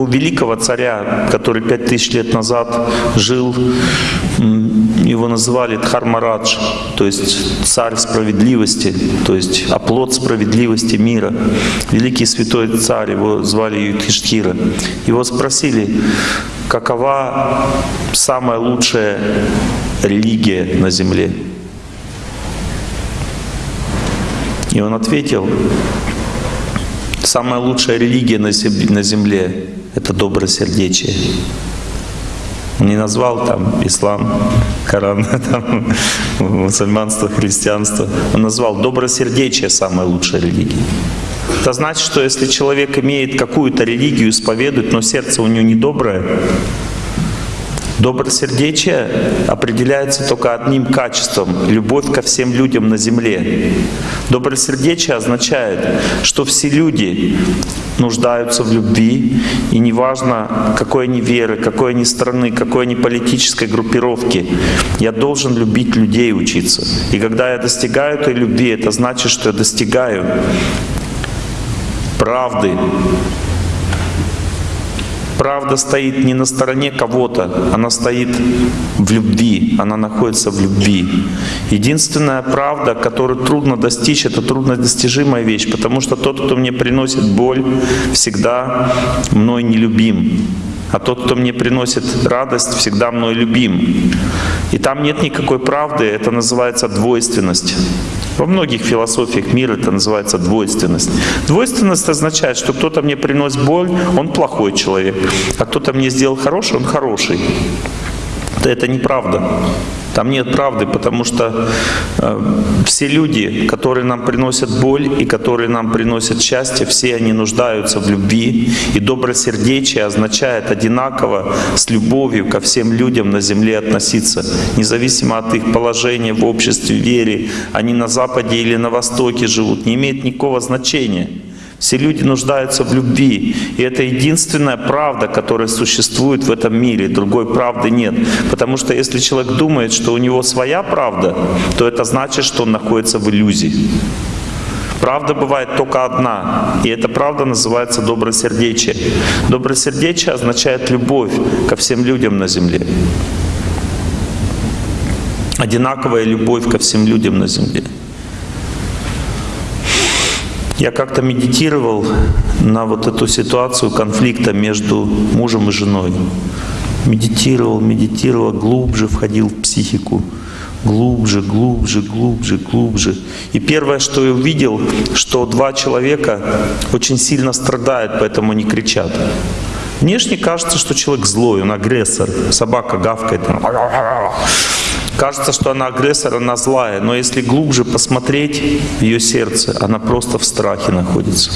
У великого царя, который пять тысяч лет назад жил, его называли Дхармарадж, то есть царь справедливости, то есть оплот справедливости мира. Великий святой царь, его звали Юдхиштхира. Его спросили, какова самая лучшая религия на земле? И он ответил, самая лучшая религия на земле — это добросердечие. Он не назвал там ислам, Коран, там, мусульманство, христианство. Он назвал добросердечие самой лучшей религией. Это значит, что если человек имеет какую-то религию, исповедует, но сердце у него недоброе, Добросердечие определяется только одним качеством — любовь ко всем людям на земле. Добросердечие означает, что все люди нуждаются в любви, и неважно, какой они веры, какой они страны, какой они политической группировки, я должен любить людей учиться. И когда я достигаю этой любви, это значит, что я достигаю правды, Правда стоит не на стороне кого-то, она стоит в любви, она находится в любви. Единственная правда, которую трудно достичь, это труднодостижимая вещь, потому что тот, кто мне приносит боль, всегда мной нелюбим. А тот, кто мне приносит радость, всегда мной любим. И там нет никакой правды, это называется двойственность. Во многих философиях мира это называется двойственность. Двойственность означает, что кто-то мне приносит боль, он плохой человек, а кто-то мне сделал хороший, он хороший. Это неправда. Там нет правды, потому что э, все люди, которые нам приносят боль и которые нам приносят счастье, все они нуждаются в любви. И добросердечие означает одинаково с любовью ко всем людям на земле относиться, независимо от их положения в обществе, вере, они на Западе или на Востоке живут, не имеет никакого значения. Все люди нуждаются в любви. И это единственная правда, которая существует в этом мире. Другой правды нет. Потому что если человек думает, что у него своя правда, то это значит, что он находится в иллюзии. Правда бывает только одна, и эта правда называется добросердечие. Добросердечие означает любовь ко всем людям на земле. Одинаковая любовь ко всем людям на земле. Я как-то медитировал на вот эту ситуацию конфликта между мужем и женой. Медитировал, медитировал, глубже входил в психику. Глубже, глубже, глубже, глубже. И первое, что я увидел, что два человека очень сильно страдают, поэтому они кричат. Внешне кажется, что человек злой, он агрессор. Собака гавкает. Кажется, что она агрессор, она злая, но если глубже посмотреть в ее сердце, она просто в страхе находится.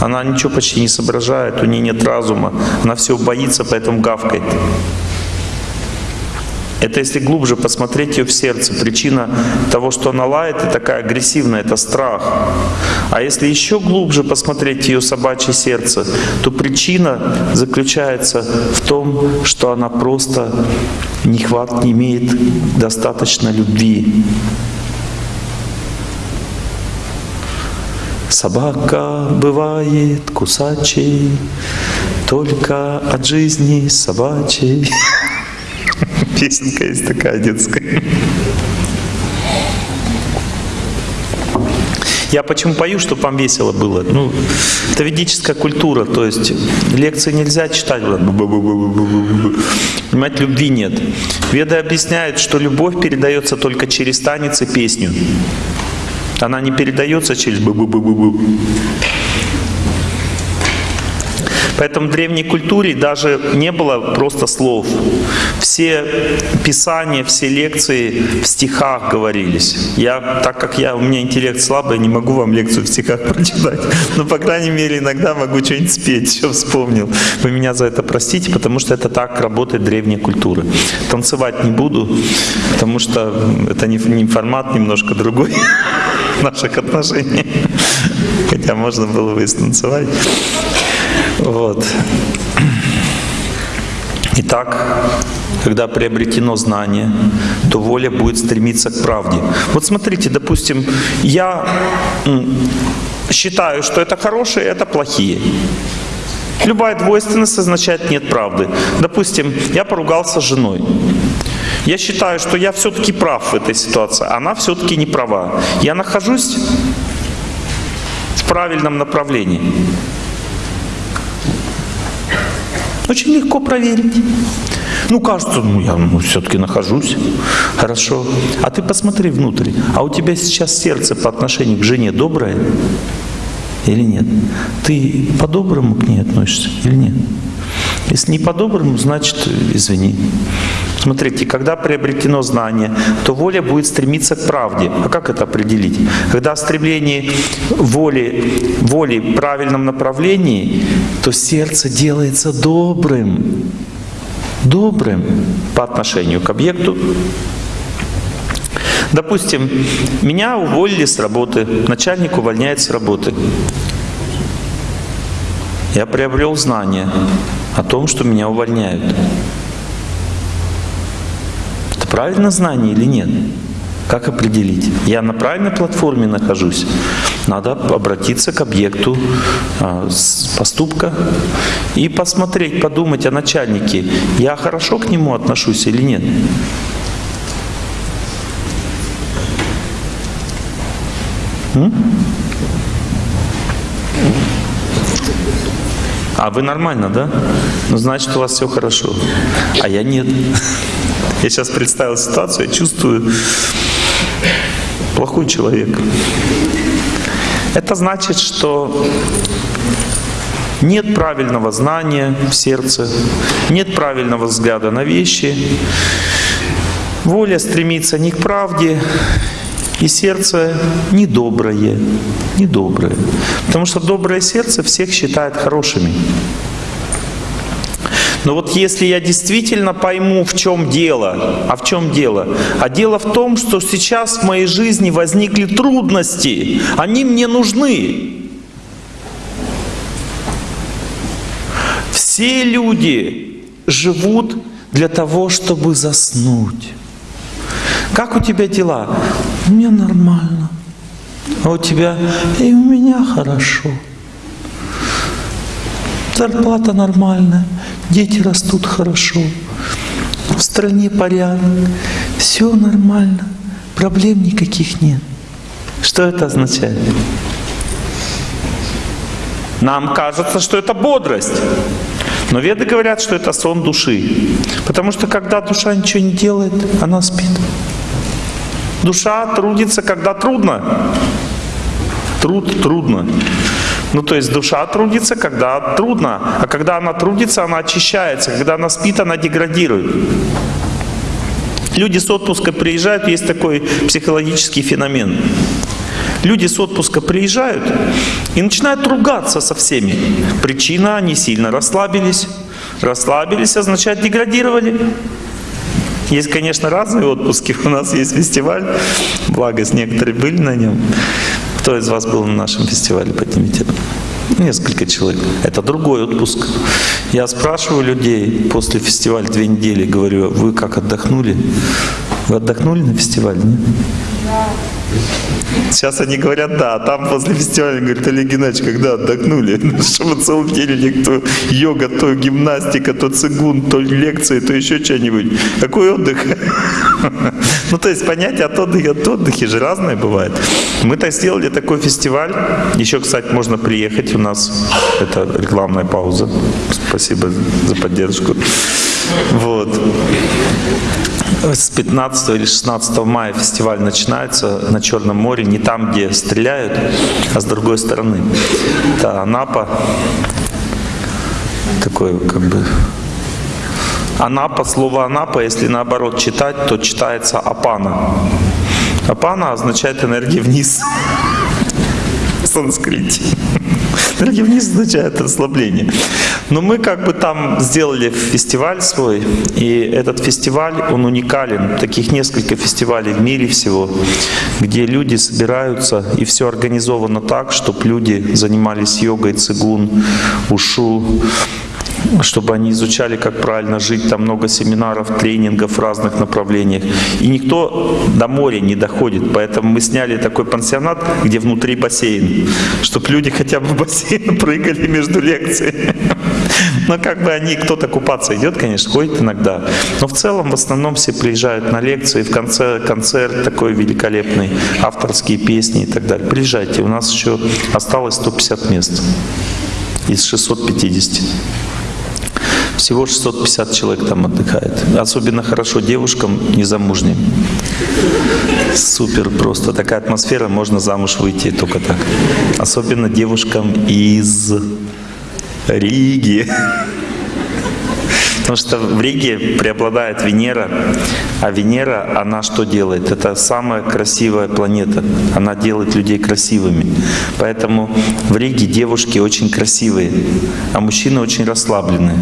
Она ничего почти не соображает, у нее нет разума, она все боится, поэтому гавкает. Это если глубже посмотреть ее в сердце, причина того, что она лает и такая агрессивная, это страх. А если еще глубже посмотреть ее собачье сердце, то причина заключается в том, что она просто не, хват, не имеет достаточно любви. Собака бывает кусачей, только от жизни собачьей. Песенка есть такая детская. Я почему пою, чтобы вам весело было? Ну, это ведическая культура, то есть лекции нельзя читать. Понимаете, любви нет. Веды объясняют, что любовь передается только через танец и песню. Она не передается через бу-бу-бу-бу-бу. Поэтому в древней культуре даже не было просто слов. Все писания, все лекции в стихах говорились. Я, так как я, у меня интеллект слабый, не могу вам лекцию в стихах прочитать. Но, по крайней мере, иногда могу что-нибудь спеть, что вспомнил. Вы меня за это простите, потому что это так работает древняя культура. Танцевать не буду, потому что это не, не формат немножко другой наших отношений. Хотя можно было бы и станцевать. Вот. Итак, когда приобретено знание, то воля будет стремиться к правде. Вот смотрите, допустим, я считаю, что это хорошие, это плохие. Любая двойственность означает нет правды. Допустим, я поругался с женой. Я считаю, что я все-таки прав в этой ситуации, она все-таки не права. Я нахожусь в правильном направлении. Очень легко проверить. Ну, кажется, ну я ну, все-таки нахожусь. Хорошо. А ты посмотри внутрь. А у тебя сейчас сердце по отношению к жене доброе или нет? Ты по-доброму к ней относишься или нет? Если не по-доброму, значит, извини. Смотрите, когда приобретено знание, то воля будет стремиться к правде. А как это определить? Когда стремление воли, воли в правильном направлении, то сердце делается добрым. Добрым по отношению к объекту. Допустим, меня уволили с работы, начальник увольняет с работы. Я приобрел знание о том, что меня увольняют. Это правильное знание или нет? Как определить? Я на правильной платформе нахожусь. Надо обратиться к объекту э, поступка и посмотреть, подумать о начальнике. Я хорошо к нему отношусь или нет? М? А вы нормально, да? Ну, значит, у вас все хорошо. А я нет. Я сейчас представил ситуацию, я чувствую плохой человек. Это значит, что нет правильного знания в сердце, нет правильного взгляда на вещи, воля стремится не к правде, и сердце недоброе, недоброе. Потому что доброе сердце всех считает хорошими. Но вот если я действительно пойму, в чем дело, а в чем дело? А дело в том, что сейчас в моей жизни возникли трудности, они мне нужны. Все люди живут для того, чтобы заснуть. Как у тебя дела? Меня нормально. А у тебя? И у меня хорошо. Зарплата нормальная, дети растут хорошо, в стране порядок, все нормально, проблем никаких нет. Что это означает? Нам кажется, что это бодрость. Но веды говорят, что это сон души. Потому что когда душа ничего не делает, она спит. Душа трудится, когда трудно. Труд трудно. Ну, то есть душа трудится, когда трудно. А когда она трудится, она очищается. Когда она спит, она деградирует. Люди с отпуска приезжают, есть такой психологический феномен. Люди с отпуска приезжают и начинают ругаться со всеми. Причина, они сильно расслабились. Расслабились означает деградировали. Есть, конечно, разные отпуски. У нас есть фестиваль, благость, некоторые были на нем. Кто из вас был на нашем фестивале, поднимите. Несколько человек. Это другой отпуск. Я спрашиваю людей после фестиваля две недели, говорю, вы как отдохнули? Вы отдохнули на фестивале? Нет? Сейчас они говорят, да, а там после фестиваля говорят, Олег Геннадьевич, когда отдохнули? Ну, что вы целый день кто йога, то гимнастика, то цигун, то лекции, то еще что-нибудь. Какой отдых? Ну, то есть понятие от отдыха, от отдыха же разное бывает. Мы-то сделали такой фестиваль. Еще, кстати, можно приехать. У нас это рекламная пауза. Спасибо за поддержку. Вот. С 15 или 16 мая фестиваль начинается на Черном море, не там, где стреляют, а с другой стороны. Это Анапа, такой как бы Анапа, слово Анапа, если наоборот читать, то читается Апана. Апана означает энергия вниз в санскрите. Энергия вниз означает расслабление. Но мы как бы там сделали фестиваль свой, и этот фестиваль, он уникален. Таких несколько фестивалей в мире всего, где люди собираются, и все организовано так, чтобы люди занимались йогой, цигун, ушу, чтобы они изучали, как правильно жить. Там много семинаров, тренингов в разных направлениях. И никто до моря не доходит. Поэтому мы сняли такой пансионат, где внутри бассейн, чтобы люди хотя бы в бассейн прыгали между лекциями. Но как бы они, кто-то купаться идет, конечно, ходит иногда. Но в целом, в основном все приезжают на лекции, в конце концерт такой великолепный, авторские песни и так далее. Приезжайте, у нас еще осталось 150 мест из 650. Всего 650 человек там отдыхает. Особенно хорошо девушкам незамужним. Супер просто. Такая атмосфера, можно замуж выйти только так. Особенно девушкам из Риги. Потому что в Риге преобладает Венера, а Венера, она что делает? Это самая красивая планета. Она делает людей красивыми. Поэтому в Риге девушки очень красивые, а мужчины очень расслабленные.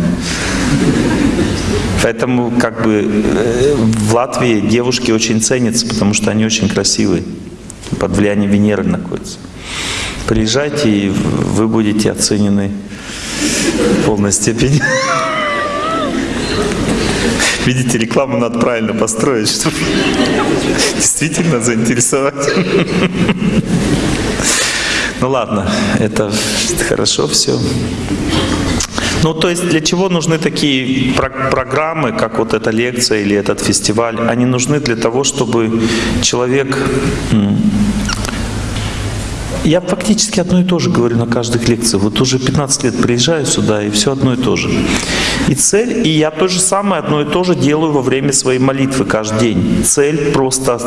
Поэтому как бы э, в Латвии девушки очень ценятся, потому что они очень красивые. Под влиянием Венеры находятся. Приезжайте, и вы будете оценены полной степени. Видите, рекламу надо правильно построить, чтобы действительно заинтересовать. Ну ладно, это хорошо все. Ну, то есть для чего нужны такие про программы, как вот эта лекция или этот фестиваль? Они нужны для того, чтобы человек я фактически одно и то же говорю на каждых лекциях. Вот уже 15 лет приезжаю сюда, и все одно и то же. И цель, и я то же самое одно и то же делаю во время своей молитвы каждый день. Цель просто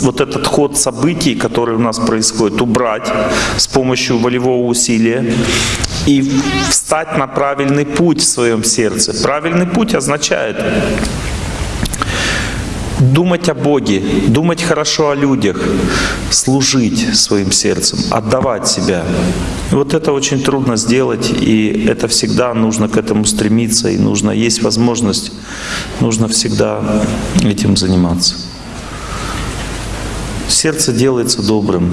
вот этот ход событий, который у нас происходит, убрать с помощью волевого усилия и встать на правильный путь в своем сердце. Правильный путь означает думать о Боге, думать хорошо о людях, служить своим сердцем, отдавать себя. вот это очень трудно сделать, и это всегда нужно к этому стремиться, и нужно, есть возможность, нужно всегда этим заниматься. Сердце делается добрым.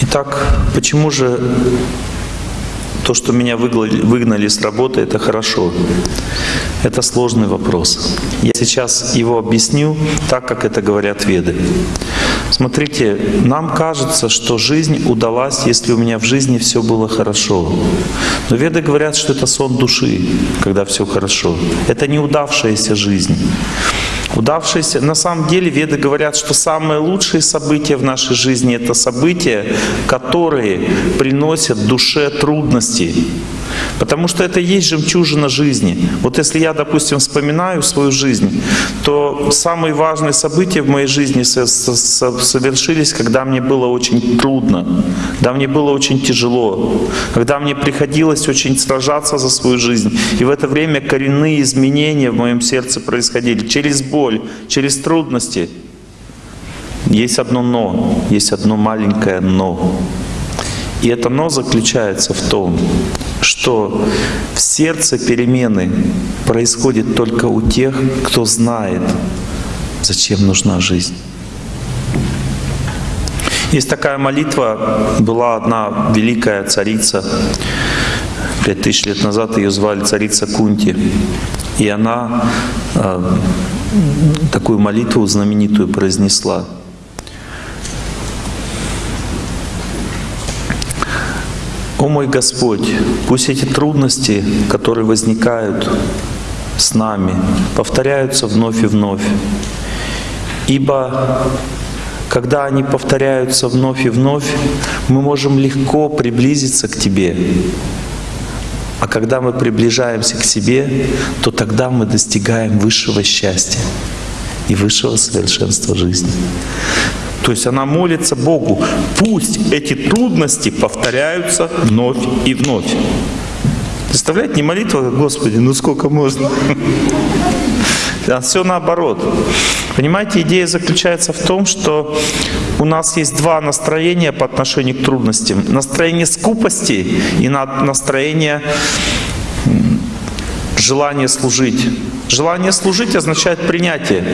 Итак, почему же то, что меня выгнали с работы, это хорошо. Это сложный вопрос. Я сейчас его объясню так, как это говорят веды. Смотрите, нам кажется, что жизнь удалась, если у меня в жизни все было хорошо. Но веды говорят, что это сон души, когда все хорошо. Это неудавшаяся жизнь. Удавшиеся, на самом деле веды говорят, что самые лучшие события в нашей жизни — это события, которые приносят душе трудности. Потому что это и есть жемчужина жизни. Вот если я, допустим, вспоминаю свою жизнь, то самые важные события в моей жизни совершились, когда мне было очень трудно, когда мне было очень тяжело, когда мне приходилось очень сражаться за свою жизнь. И в это время коренные изменения в моем сердце происходили через боль, через трудности. Есть одно «но», есть одно маленькое «но». И это «но» заключается в том, что в сердце перемены происходят только у тех, кто знает, зачем нужна жизнь. Есть такая молитва, была одна великая царица, пять тысяч лет назад ее звали царица Кунти. И она э, такую молитву знаменитую произнесла – О мой Господь, пусть эти трудности, которые возникают с нами, повторяются вновь и вновь. Ибо когда они повторяются вновь и вновь, мы можем легко приблизиться к Тебе. А когда мы приближаемся к себе, то тогда мы достигаем высшего счастья и высшего совершенства жизни. То есть она молится Богу, пусть эти трудности повторяются вновь и вновь. Представляете, не молитва, Господи, ну сколько можно? А все наоборот. Понимаете, идея заключается в том, что у нас есть два настроения по отношению к трудностям. Настроение скупости и настроение желания служить. Желание служить означает принятие.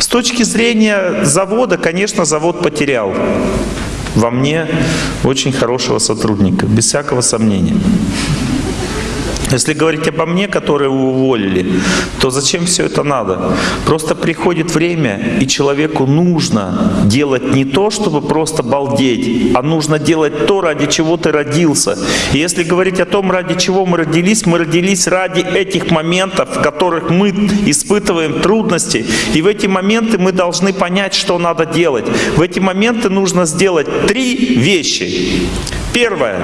С точки зрения завода, конечно, завод потерял во мне очень хорошего сотрудника, без всякого сомнения. Если говорить обо мне, которые уволили, то зачем все это надо? Просто приходит время, и человеку нужно делать не то, чтобы просто балдеть, а нужно делать то, ради чего ты родился. И если говорить о том, ради чего мы родились, мы родились ради этих моментов, в которых мы испытываем трудности. И в эти моменты мы должны понять, что надо делать. В эти моменты нужно сделать три вещи. Первое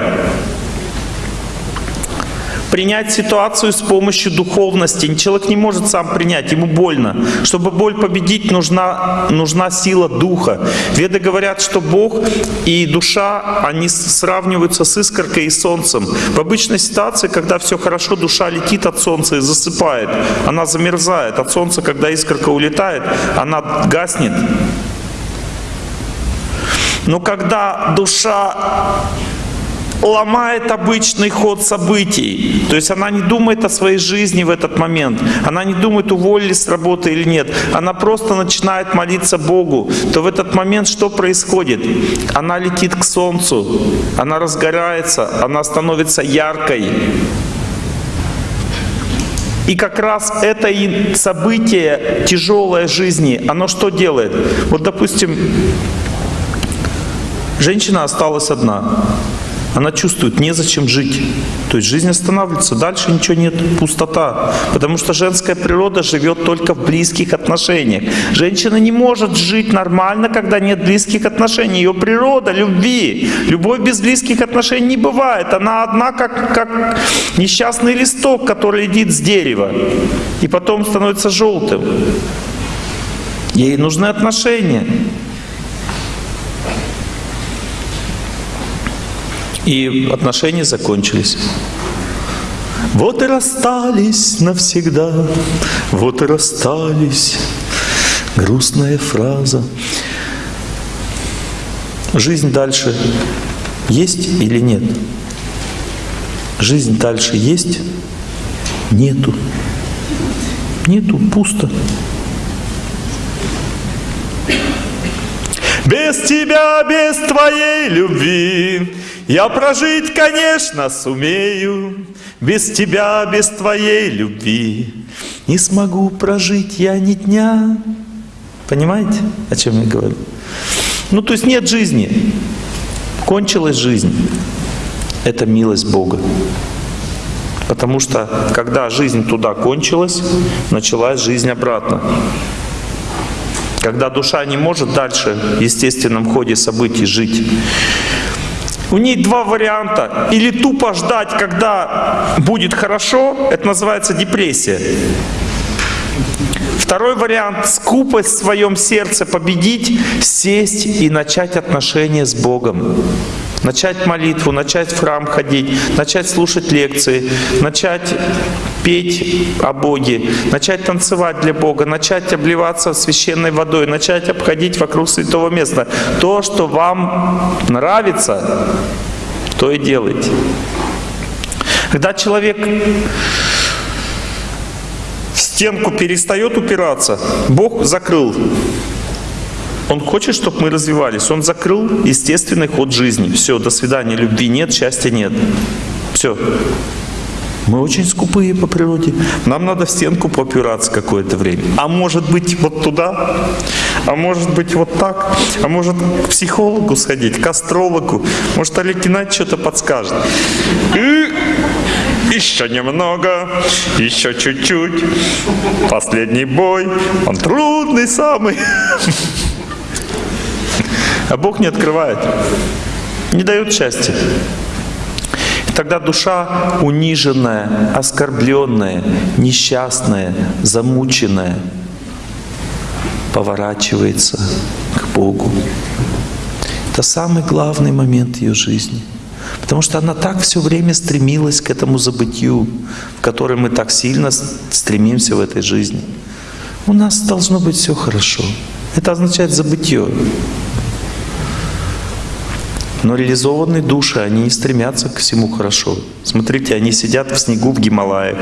принять ситуацию с помощью духовности. Человек не может сам принять, ему больно. Чтобы боль победить, нужна, нужна сила духа. Веды говорят, что Бог и душа, они сравниваются с искоркой и солнцем. В обычной ситуации, когда все хорошо, душа летит от солнца и засыпает. Она замерзает. От солнца, когда искорка улетает, она гаснет. Но когда душа ломает обычный ход событий. То есть она не думает о своей жизни в этот момент. Она не думает, уволили с работы или нет. Она просто начинает молиться Богу. То в этот момент что происходит? Она летит к солнцу, она разгорается, она становится яркой. И как раз это и событие тяжелой жизни, оно что делает? Вот, допустим, женщина осталась одна. Она чувствует, незачем жить. То есть жизнь останавливается, дальше ничего нет, пустота. Потому что женская природа живет только в близких отношениях. Женщина не может жить нормально, когда нет близких отношений. Ее природа любви. Любовь без близких отношений не бывает. Она одна, как, как несчастный листок, который летит с дерева. И потом становится желтым. Ей нужны отношения. И отношения закончились. Вот и расстались навсегда, вот и расстались. Грустная фраза. Жизнь дальше есть или нет? Жизнь дальше есть? Нету. Нету, пусто. Без тебя, без твоей любви я прожить, конечно, сумею, Без тебя, без твоей любви Не смогу прожить я ни дня. Понимаете, о чем я говорю? Ну, то есть нет жизни. Кончилась жизнь. Это милость Бога. Потому что, когда жизнь туда кончилась, началась жизнь обратно. Когда душа не может дальше в естественном ходе событий жить, у ней два варианта. Или тупо ждать, когда будет хорошо, это называется депрессия. Второй вариант — скупость в своем сердце победить, сесть и начать отношения с Богом начать молитву, начать в храм ходить, начать слушать лекции, начать петь о Боге, начать танцевать для Бога, начать обливаться священной водой, начать обходить вокруг святого места. То, что вам нравится, то и делайте. Когда человек в стенку перестает упираться, Бог закрыл он хочет, чтобы мы развивались. Он закрыл естественный ход жизни. Все, до свидания, любви нет, счастья нет. Все. Мы очень скупые по природе. Нам надо в стенку попираться какое-то время. А может быть вот туда, а может быть вот так, а может к психологу сходить, к астрологу. Может Олег Геннадьевич что-то подскажет. И еще немного, еще чуть-чуть. Последний бой, он трудный самый. А Бог не открывает, не дает счастья. И тогда душа униженная, оскорбленная, несчастная, замученная поворачивается к Богу. Это самый главный момент ее жизни. Потому что она так все время стремилась к этому забытию, в который мы так сильно стремимся в этой жизни. У нас должно быть все хорошо. Это означает забытие. Но реализованные души, они не стремятся к всему хорошо. Смотрите, они сидят в снегу в Гималаях.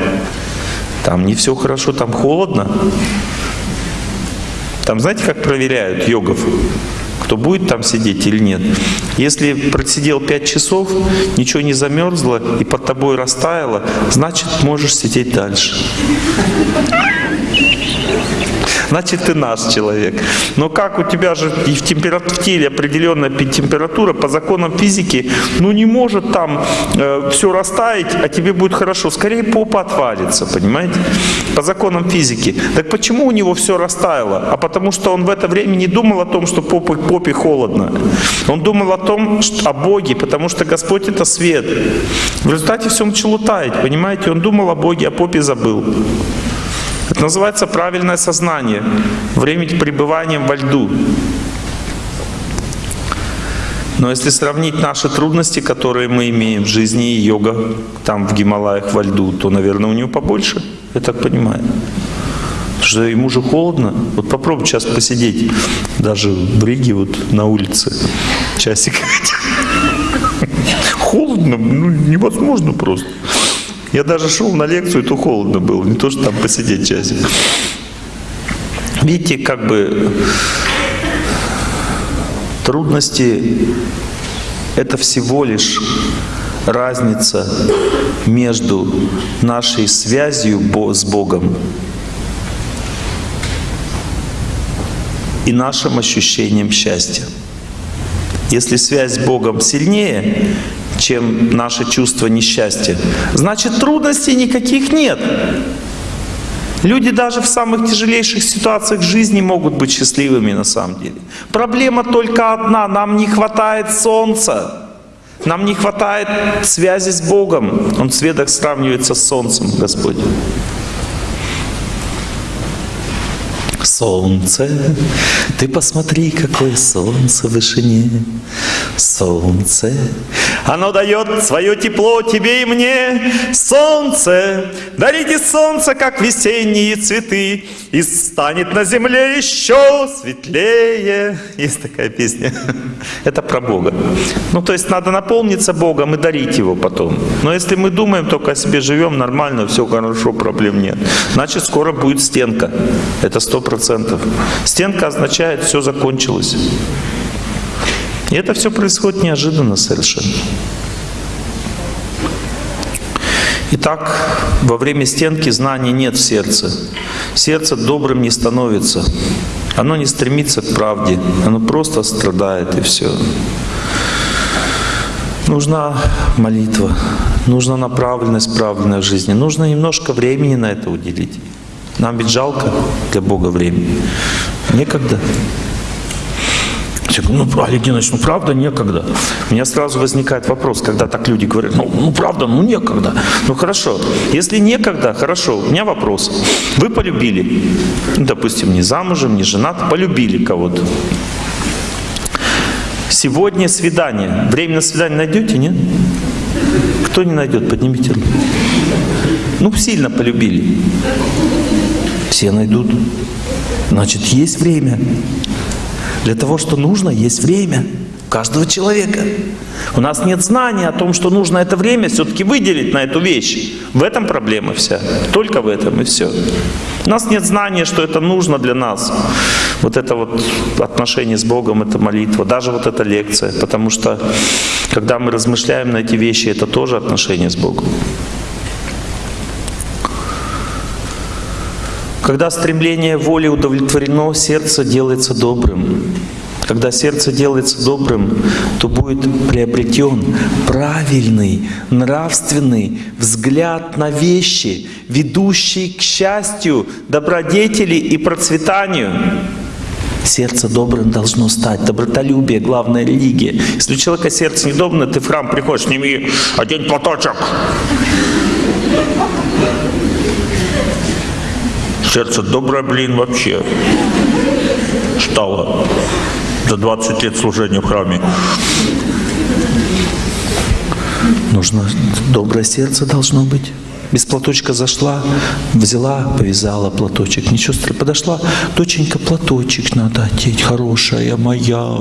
Там не все хорошо, там холодно. Там знаете, как проверяют йогов? кто будет там сидеть или нет. Если просидел 5 часов, ничего не замерзло и под тобой растаяло, значит можешь сидеть дальше. Значит, ты наш человек. Но как у тебя же в, температуре, в теле определенная температура, по законам физики, ну не может там э, все растаять, а тебе будет хорошо. Скорее попа отвалится, понимаете? По законам физики. Так почему у него все растаяло? А потому что он в это время не думал о том, что попе, попе холодно. Он думал о том, что, о Боге, потому что Господь это свет. В результате все начало таять, понимаете? Он думал о Боге, о попе забыл. Это называется правильное сознание, время пребывания во льду. Но если сравнить наши трудности, которые мы имеем в жизни и йога там в Гималаях во льду, то, наверное, у него побольше, я так понимаю. Потому что ему же холодно. Вот попробуй сейчас посидеть даже в Риге вот на улице часик. Холодно, ну невозможно просто. Я даже шел на лекцию, то холодно было, не то, что там посидеть часик. Видите, как бы трудности — это всего лишь разница между нашей связью с Богом и нашим ощущением счастья. Если связь с Богом сильнее, чем наше чувство несчастья, значит трудностей никаких нет. Люди даже в самых тяжелейших ситуациях жизни могут быть счастливыми на самом деле. Проблема только одна, нам не хватает солнца. Нам не хватает связи с Богом. Он в светах сравнивается с солнцем, Господь. Солнце, ты посмотри, какое солнце в вышине. Солнце, оно дает свое тепло тебе и мне. Солнце, дарите солнце, как весенние цветы, и станет на земле еще светлее. Есть такая песня. Это про Бога. Ну, то есть надо наполниться Богом и дарить Его потом. Но если мы думаем только о себе, живем нормально, все хорошо, проблем нет, значит, скоро будет стенка. Это сто процентов. Стенка означает, все закончилось. И это все происходит неожиданно совершенно. Итак, во время стенки знаний нет в сердце. Сердце добрым не становится. Оно не стремится к правде. Оно просто страдает и все. Нужна молитва, нужна направленность правильная в жизни, нужно немножко времени на это уделить. Нам ведь жалко для Бога времени. Некогда. Я говорю, ну, Олег Геннадьевич, ну правда некогда. У меня сразу возникает вопрос, когда так люди говорят, ну, ну правда, ну некогда. Ну хорошо, если некогда, хорошо, у меня вопрос. Вы полюбили, ну, допустим, не замужем, не женат, полюбили кого-то. Сегодня свидание. Время на свидание найдете, нет? Кто не найдет, поднимите руку. Ну, сильно полюбили. Все найдут. Значит, есть время. Для того, что нужно, есть время каждого человека. У нас нет знания о том, что нужно это время все-таки выделить на эту вещь. В этом проблема вся. Только в этом и все. У нас нет знания, что это нужно для нас. Вот это вот отношение с Богом, это молитва, даже вот эта лекция. Потому что, когда мы размышляем на эти вещи, это тоже отношение с Богом. Когда стремление воли удовлетворено, сердце делается добрым. Когда сердце делается добрым, то будет приобретен правильный, нравственный взгляд на вещи, ведущий к счастью, добродетели и процветанию. Сердце добрым должно стать. Добротолюбие — главная религия. Если у человека сердце недоброе, ты в храм приходишь, сними один платочек сердце доброе, блин, вообще стало за 20 лет служения в храме. Нужно доброе сердце должно быть. Без платочка зашла, взяла, повязала платочек. Ничего страшного. Подошла, доченька, платочек надо одеть, хорошая моя.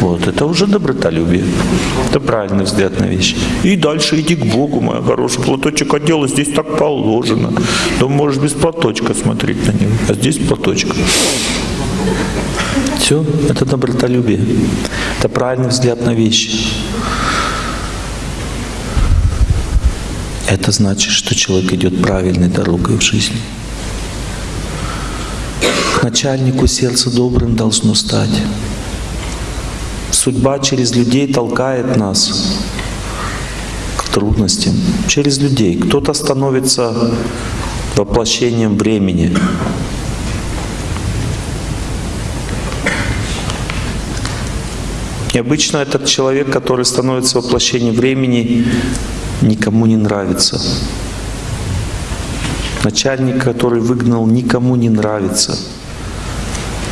Вот, это уже добротолюбие. Это правильный взгляд на вещи. И дальше иди к Богу, моя хорошая. Платочек одела, здесь так положено. То можешь без платочка смотреть на него, а здесь платочек. Все, это добротолюбие. Это правильный взгляд на вещи. Это значит, что человек идет правильной дорогой в жизни. К начальнику сердце добрым должно стать. Судьба через людей толкает нас к трудностям. Через людей. Кто-то становится воплощением времени. И обычно этот человек, который становится воплощением времени, никому не нравится. Начальник, который выгнал, никому не нравится.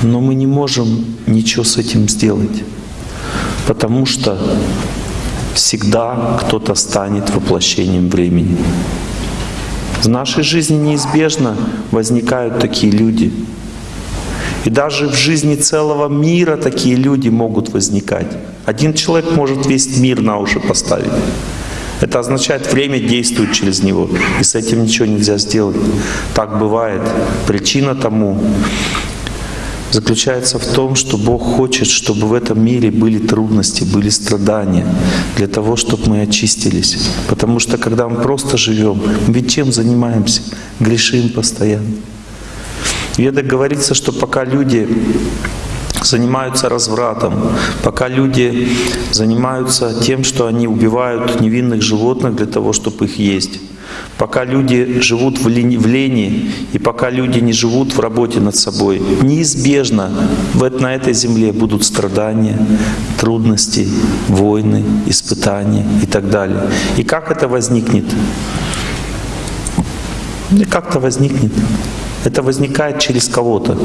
Но мы не можем ничего с этим сделать, потому что всегда кто-то станет воплощением времени. В нашей жизни неизбежно возникают такие люди. И даже в жизни целого мира такие люди могут возникать. Один человек может весь мир на уши поставить. Это означает, время действует через него, и с этим ничего нельзя сделать. Так бывает. Причина тому заключается в том, что Бог хочет, чтобы в этом мире были трудности, были страдания, для того, чтобы мы очистились. Потому что когда мы просто живем, мы ведь чем занимаемся? Грешим постоянно. В ведах говорится, что пока люди занимаются развратом, пока люди занимаются тем, что они убивают невинных животных для того, чтобы их есть, пока люди живут в лени, в лени и пока люди не живут в работе над собой, неизбежно на этой земле будут страдания, трудности, войны, испытания и так далее. И как это возникнет? Как-то возникнет. Это возникает через кого-то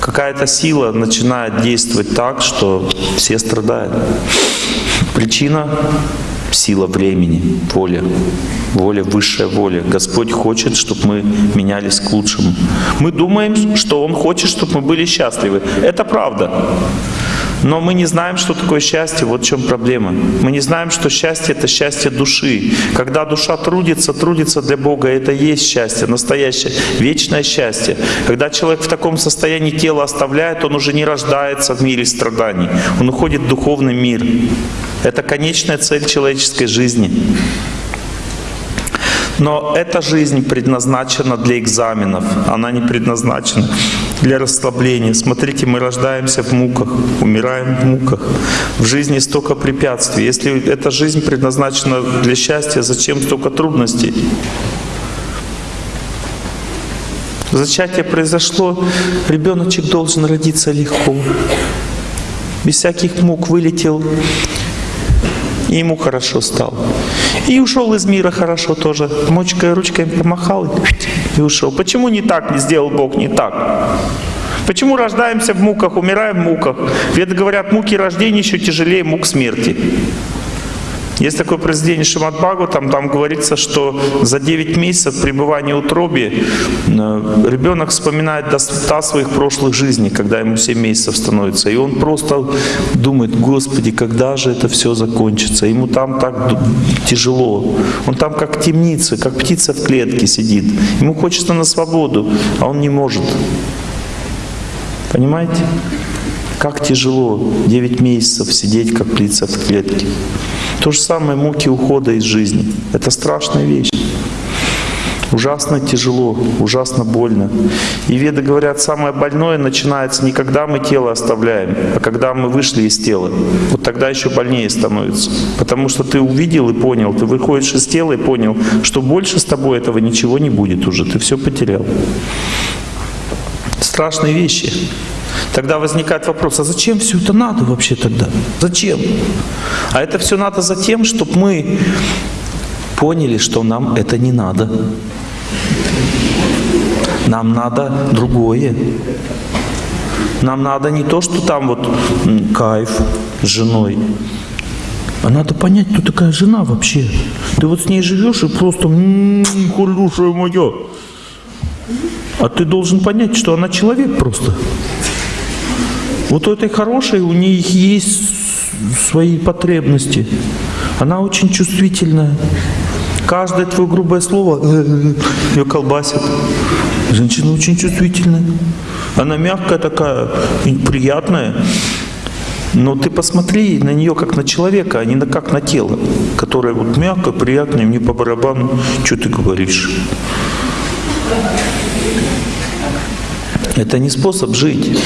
какая-то сила начинает действовать так, что все страдают. Причина — сила времени, воля. Воля, высшая воля. Господь хочет, чтобы мы менялись к лучшему. Мы думаем, что Он хочет, чтобы мы были счастливы. Это правда. Но мы не знаем, что такое счастье, вот в чем проблема. Мы не знаем, что счастье — это счастье души. Когда душа трудится, трудится для Бога, это и есть счастье, настоящее, вечное счастье. Когда человек в таком состоянии тело оставляет, он уже не рождается в мире страданий, он уходит в духовный мир. Это конечная цель человеческой жизни. Но эта жизнь предназначена для экзаменов, она не предназначена для расслабления. Смотрите, мы рождаемся в муках, умираем в муках. В жизни столько препятствий. Если эта жизнь предназначена для счастья, зачем столько трудностей? Зачатие произошло, ребеночек должен родиться легко. Без всяких мук вылетел и ему хорошо стало. И ушел из мира хорошо тоже. Мочкой, ручкой помахал и ушел. Почему не так не сделал Бог, не так? Почему рождаемся в муках, умираем в муках? Ведь говорят, муки рождения еще тяжелее мук смерти. Есть такое произведение Шимат там, там говорится, что за 9 месяцев пребывания в утробе э, ребенок вспоминает до своих прошлых жизней, когда ему 7 месяцев становится. И он просто думает, Господи, когда же это все закончится? Ему там так тяжело. Он там как в темнице, как птица в клетке сидит. Ему хочется на свободу, а он не может. Понимаете? Как тяжело 9 месяцев сидеть, как птица в клетке. То же самое муки ухода из жизни. Это страшная вещь. Ужасно тяжело, ужасно больно. И веды говорят, самое больное начинается не когда мы тело оставляем, а когда мы вышли из тела. Вот тогда еще больнее становится. Потому что ты увидел и понял, ты выходишь из тела и понял, что больше с тобой этого ничего не будет уже, ты все потерял. Страшные вещи. Тогда возникает вопрос, а зачем все это надо вообще тогда? Зачем? А это все надо за тем, чтобы мы поняли, что нам это не надо. Нам надо другое. Нам надо не то, что там вот кайф с женой, а надо понять, кто такая жена вообще. Ты вот с ней живешь и просто хорошая моя. А ты должен понять, что она человек просто. Вот у этой хорошей у них есть свои потребности. Она очень чувствительная. Каждое твое грубое слово ее колбасит. Женщина очень чувствительная. Она мягкая такая, приятная. Но ты посмотри на нее как на человека, а не на, как на тело, которое вот мягко, приятное, мне по барабану, что ты говоришь. Это не способ жить.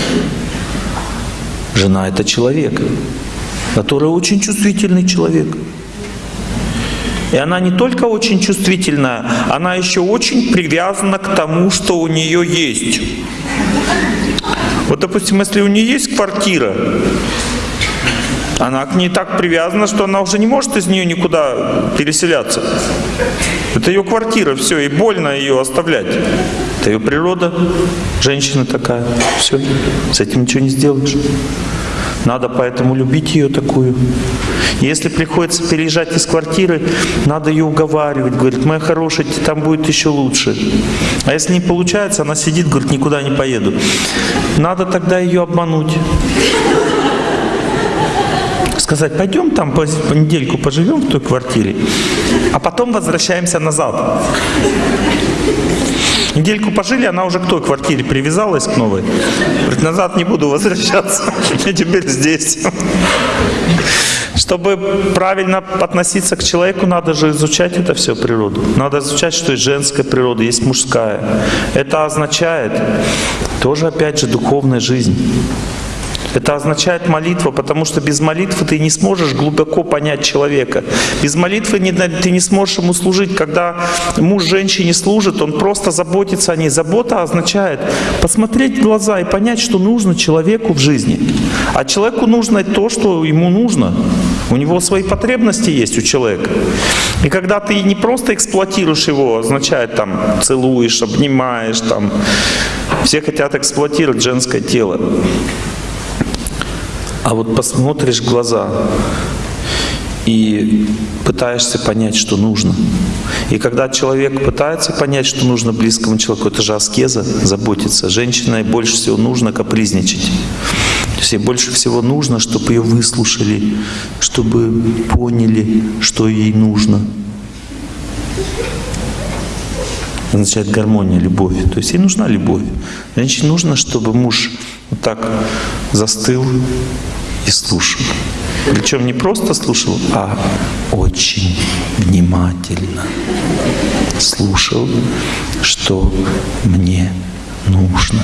Жена — это человек, который очень чувствительный человек. И она не только очень чувствительная, она еще очень привязана к тому, что у нее есть. Вот, допустим, если у нее есть квартира, она к ней так привязана, что она уже не может из нее никуда переселяться. Это ее квартира, все, и больно ее оставлять. Это ее природа, женщина такая, все, с этим ничего не сделаешь. Надо поэтому любить ее такую. Если приходится переезжать из квартиры, надо ее уговаривать. Говорит, моя хорошая, там будет еще лучше. А если не получается, она сидит, говорит, никуда не поеду. Надо тогда ее обмануть. Сказать, пойдем там по, по недельку поживем в той квартире, а потом возвращаемся назад. Недельку пожили, она уже к той квартире привязалась к новой. Говорит, назад не буду возвращаться, я теперь здесь. Чтобы правильно относиться к человеку, надо же изучать это все природу. Надо изучать, что есть женская природа, есть мужская. Это означает тоже, опять же, духовная жизнь. Это означает молитва, потому что без молитвы ты не сможешь глубоко понять человека. Без молитвы ты не сможешь ему служить. Когда муж женщине служит, он просто заботится о ней. Забота означает посмотреть в глаза и понять, что нужно человеку в жизни. А человеку нужно то, что ему нужно. У него свои потребности есть у человека. И когда ты не просто эксплуатируешь его, означает там целуешь, обнимаешь, там все хотят эксплуатировать женское тело. А вот посмотришь в глаза и пытаешься понять, что нужно. И когда человек пытается понять, что нужно близкому человеку, это же аскеза, заботиться. Женщине больше всего нужно капризничать. То есть ей больше всего нужно, чтобы ее выслушали, чтобы поняли, что ей нужно. означает гармония, любовь. То есть ей нужна любовь. Женщине нужно, чтобы муж вот так застыл и слушал. Причем не просто слушал, а очень внимательно слушал, что мне нужно.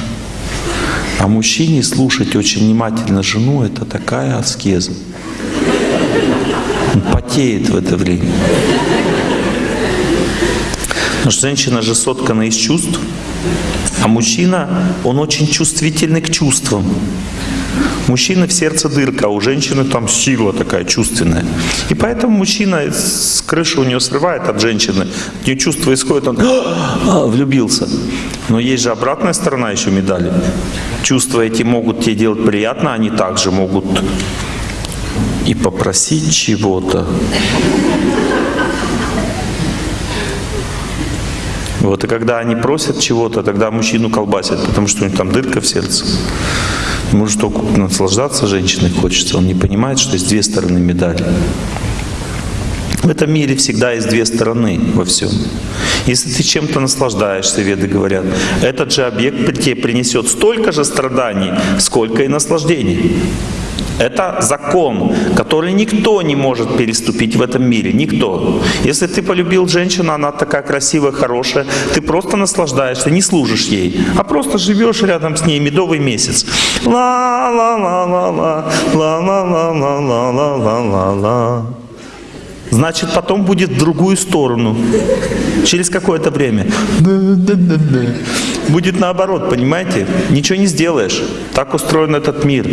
А мужчине слушать очень внимательно жену — это такая аскеза. Он потеет в это время. Потому что женщина же соткана из чувств, а мужчина, он очень чувствительный к чувствам. Мужчины в сердце дырка, а у женщины там сила такая чувственная. И поэтому мужчина с крыши у нее срывает от женщины, от нее чувство исходит, он «А, влюбился. Но есть же обратная сторона еще медали. Чувства эти могут тебе делать приятно, они также могут и попросить чего-то. Вот, и когда они просят чего-то, тогда мужчину колбасят, потому что у них там дырка в сердце. Может только наслаждаться женщиной хочется, он не понимает, что есть две стороны медали. В этом мире всегда есть две стороны во всем. Если ты чем-то наслаждаешься, веды говорят, этот же объект тебе принесет столько же страданий, сколько и наслаждений. Это закон, который никто не может переступить в этом мире. Никто. Если ты полюбил женщину, она такая красивая, хорошая, ты просто наслаждаешься, не служишь ей, а просто живешь рядом с ней медовый месяц. Ла-ла-ла-ла-ла, ла-ла-ла-ла-ла-ла-ла. Значит, потом будет в другую сторону. Через какое-то время. Будет наоборот, понимаете? Ничего не сделаешь. Так устроен этот мир.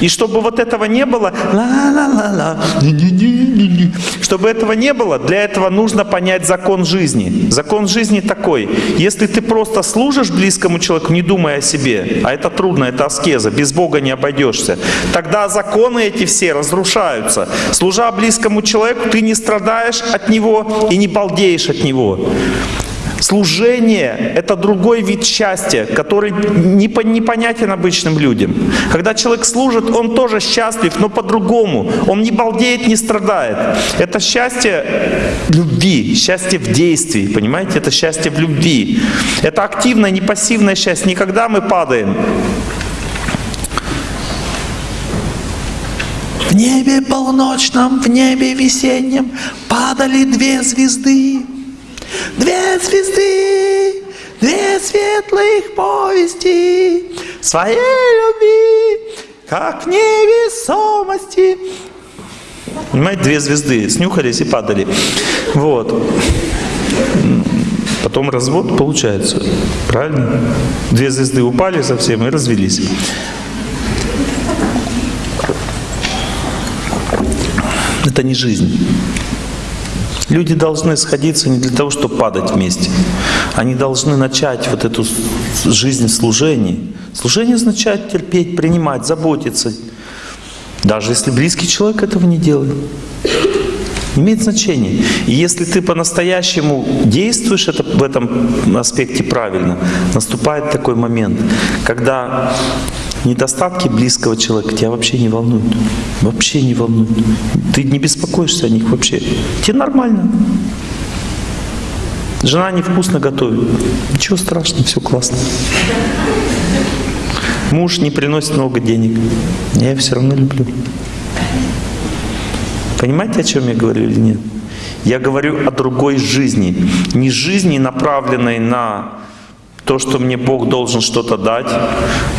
И чтобы вот этого не было, ла-ла-ла-ла, чтобы этого не было, для этого нужно понять закон жизни. Закон жизни такой. Если ты просто служишь близкому человеку, не думая о себе, а это трудно, это аскеза, без Бога не обойдешься, тогда законы эти все разрушаются. Служа близкому человеку, ты не страдаешь от него и не балдеешь от него. Служение — это другой вид счастья, который непонятен обычным людям. Когда человек служит, он тоже счастлив, но по-другому. Он не балдеет, не страдает. Это счастье любви, счастье в действии, понимаете? Это счастье в любви. Это активное, не пассивное счастье. Никогда мы падаем. В небе полночном, в небе весеннем падали две звезды. Две звезды, две светлых повести своей любви, как невесомости. Понимаете, две звезды снюхались и падали. Вот. Потом развод получается. Правильно? Две звезды упали совсем и развелись. Это не жизнь. Люди должны сходиться не для того, чтобы падать вместе. Они должны начать вот эту жизнь в служении. Служение означает терпеть, принимать, заботиться. Даже если близкий человек этого не делает. Имеет значение. И если ты по-настоящему действуешь это, в этом аспекте правильно, наступает такой момент, когда недостатки близкого человека тебя вообще не волнуют. Вообще не волнуют. Ты не беспокоишься о них вообще. Тебе нормально. Жена невкусно готовит. Ничего страшного, все классно. Муж не приносит много денег. Я его все равно люблю. Понимаете, о чем я говорю или нет? Я говорю о другой жизни. Не жизни, направленной на то, что мне Бог должен что-то дать,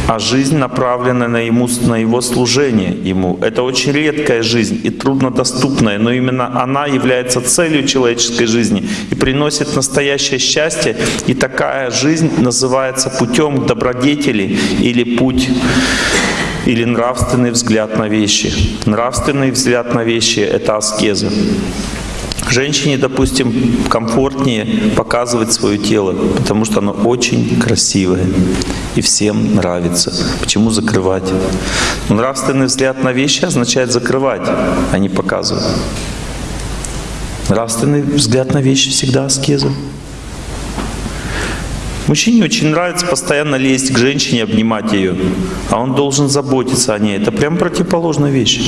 а жизнь направлена на, ему, на Его служение Ему. Это очень редкая жизнь и труднодоступная, но именно она является целью человеческой жизни и приносит настоящее счастье. И такая жизнь называется путем добродетели или путь или нравственный взгляд на вещи. Нравственный взгляд на вещи — это аскеза. Женщине, допустим, комфортнее показывать свое тело, потому что оно очень красивое и всем нравится. Почему закрывать? Нравственный взгляд на вещи означает закрывать, а не показывать. Нравственный взгляд на вещи всегда аскеза. Мужчине очень нравится постоянно лезть к женщине, обнимать ее, а он должен заботиться о ней. Это прям противоположная вещь.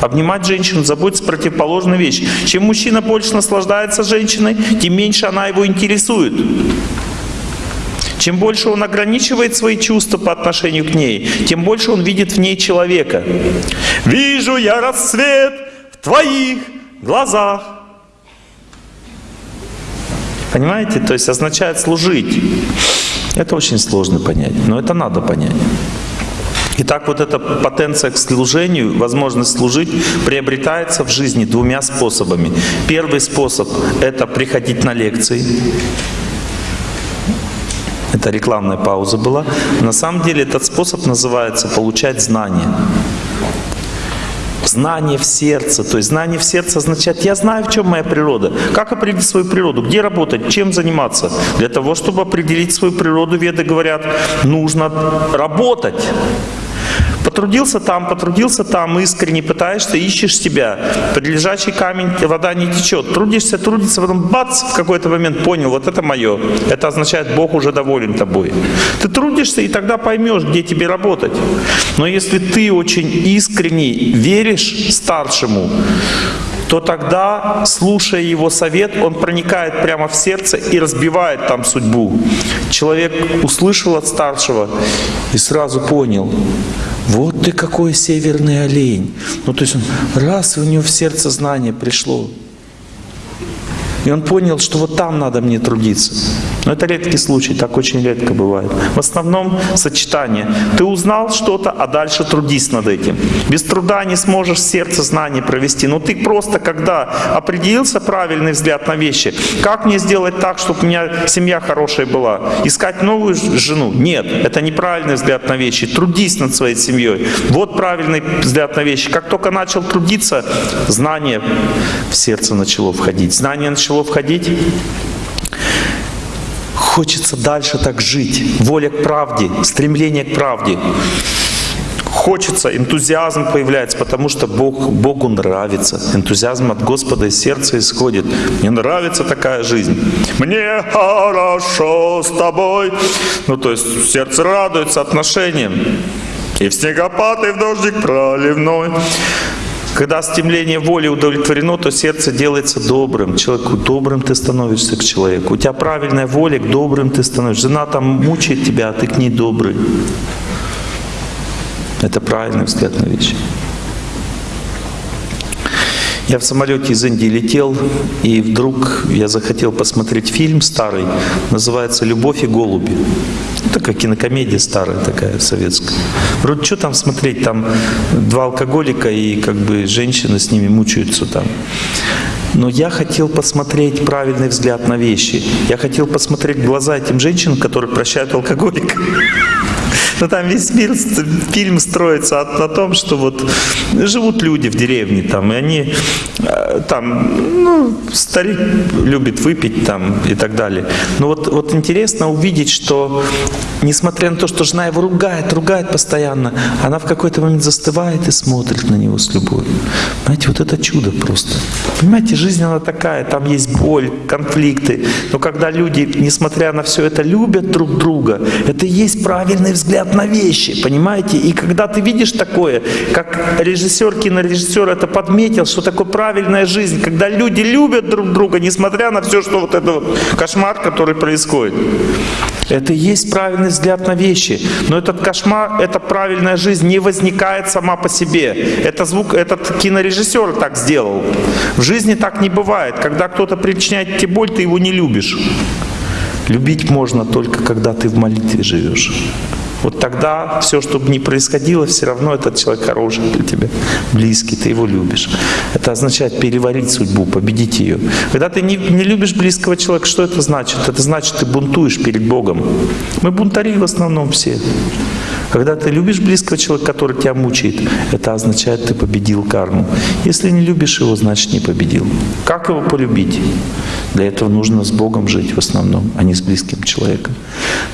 Обнимать женщину, заботиться — противоположная вещь. Чем мужчина больше наслаждается женщиной, тем меньше она его интересует. Чем больше он ограничивает свои чувства по отношению к ней, тем больше он видит в ней человека. «Вижу я рассвет в твоих глазах». Понимаете? То есть означает служить. Это очень сложно понять, но это надо понять. Итак, вот эта потенция к служению, возможность служить, приобретается в жизни двумя способами. Первый способ — это приходить на лекции. Это рекламная пауза была. На самом деле этот способ называется «получать знания». Знание в сердце. То есть знание в сердце означает, я знаю, в чем моя природа. Как определить свою природу? Где работать? Чем заниматься? Для того, чтобы определить свою природу, веды говорят, нужно работать. Потрудился там, потрудился там, искренне пытаешься, ищешь себя. Под лежачий камень вода не течет. Трудишься, трудишься, потом бац, в какой-то момент понял, вот это мое. Это означает, Бог уже доволен тобой. Ты трудишься, и тогда поймешь, где тебе работать. Но если ты очень искренне веришь старшему, то тогда, слушая его совет, он проникает прямо в сердце и разбивает там судьбу. Человек услышал от старшего и сразу понял, вот ты какой северный олень. Ну то есть он раз, у него в сердце знание пришло. И он понял, что вот там надо мне трудиться. Но это редкий случай, так очень редко бывает. В основном сочетание. Ты узнал что-то, а дальше трудись над этим. Без труда не сможешь сердце знаний провести. Но ты просто, когда определился правильный взгляд на вещи, как мне сделать так, чтобы у меня семья хорошая была? Искать новую жену? Нет, это неправильный взгляд на вещи. Трудись над своей семьей. Вот правильный взгляд на вещи. Как только начал трудиться, знание в сердце начало входить. Знание начало входить, хочется дальше так жить. Воля к правде, стремление к правде. хочется, энтузиазм появляется, потому что Бог, Богу нравится. Энтузиазм от Господа из сердца исходит. Мне нравится такая жизнь. Мне хорошо с тобой. Ну, то есть сердце радуется отношениям. И в снегопад, и в дождик проливной. Когда стремление воли удовлетворено, то сердце делается добрым. Человеку добрым ты становишься к человеку. У тебя правильная воля, к добрым ты становишься. Жена там мучает тебя, а ты к ней добрый. Это правильный взгляд на вещи. Я в самолете из Индии летел, и вдруг я захотел посмотреть фильм старый, называется «Любовь и голуби». Такая кинокомедия старая такая, советская. Вроде что там смотреть, там два алкоголика и как бы женщины с ними мучаются там. Но я хотел посмотреть правильный взгляд на вещи. Я хотел посмотреть глаза этим женщинам, которые прощают алкоголика. Но там весь мир, фильм строится на том, что вот живут люди в деревне там, и они э, там, ну, старик любит выпить там и так далее. Но вот, вот интересно увидеть, что несмотря на то, что жена его ругает, ругает постоянно, она в какой-то момент застывает и смотрит на него с любовью. Понимаете, вот это чудо просто. Понимаете, жизнь она такая, там есть боль, конфликты. Но когда люди, несмотря на все это, любят друг друга, это и есть правильный взгляд на вещи, понимаете? И когда ты видишь такое, как режиссер, кинорежиссер это подметил, что такое правильная жизнь, когда люди любят друг друга, несмотря на все, что вот это вот кошмар, который происходит. Это и есть правильный взгляд на вещи. Но этот кошмар, эта правильная жизнь не возникает сама по себе. Это звук, этот кинорежиссер так сделал. В жизни так не бывает. Когда кто-то причиняет тебе боль, ты его не любишь. Любить можно только, когда ты в молитве живешь вот тогда все, что бы ни происходило, все равно этот человек хороший для тебя, близкий, ты его любишь. Это означает переварить судьбу, победить ее. Когда ты не, не любишь близкого человека, что это значит? Это значит, ты бунтуешь перед Богом. Мы бунтари в основном все. Когда ты любишь близкого человека, который тебя мучает, это означает, ты победил карму. Если не любишь его, значит не победил. Как его полюбить? Для этого нужно с Богом жить в основном, а не с близким человеком.